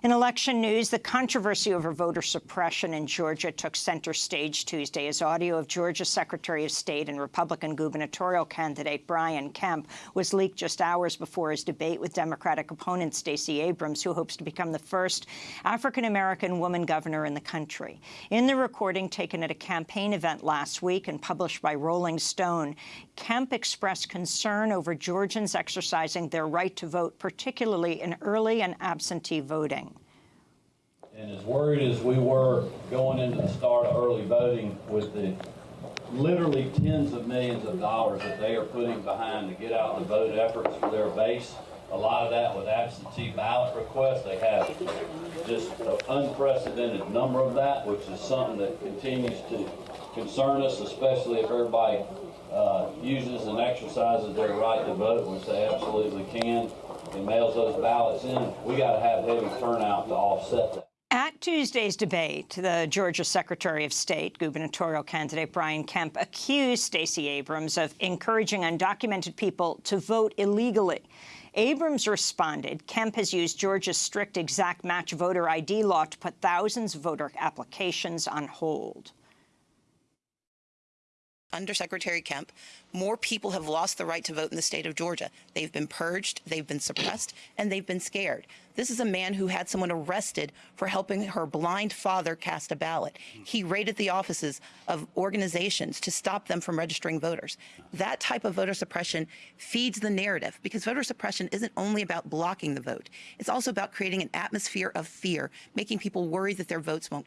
In election news, the controversy over voter suppression in Georgia took center stage Tuesday as audio of Georgia Secretary of State and Republican gubernatorial candidate Brian Kemp was leaked just hours before his debate with Democratic opponent Stacey Abrams, who hopes to become the first African-American woman governor in the country. In the recording taken at a campaign event last week and published by Rolling Stone, Kemp expressed concern over Georgians exercising their right to vote, particularly in early and absentee voting. And as worried as we were going into the start of early voting with the literally tens of millions of dollars that they are putting behind to get out the vote efforts for their base, a lot of that with absentee ballot requests. They have just an unprecedented number of that, which is something that continues to concern us, especially if everybody uh, uses and exercises their right to vote, which they absolutely can, and mails those ballots in. We got to have heavy turnout to offset that. Tuesday's debate, the Georgia Secretary of State, gubernatorial candidate Brian Kemp, accused Stacey Abrams of encouraging undocumented people to vote illegally. Abrams responded, Kemp has used Georgia's strict exact match voter ID law to put thousands of voter applications on hold. Under Secretary Kemp, more people have lost the right to vote in the state of Georgia. They've been purged, they've been suppressed, and they've been scared. This is a man who had someone arrested for helping her blind father cast a ballot. He raided the offices of organizations to stop them from registering voters. That type of voter suppression feeds the narrative because voter suppression isn't only about blocking the vote. It's also about creating an atmosphere of fear, making people worry that their votes won't count.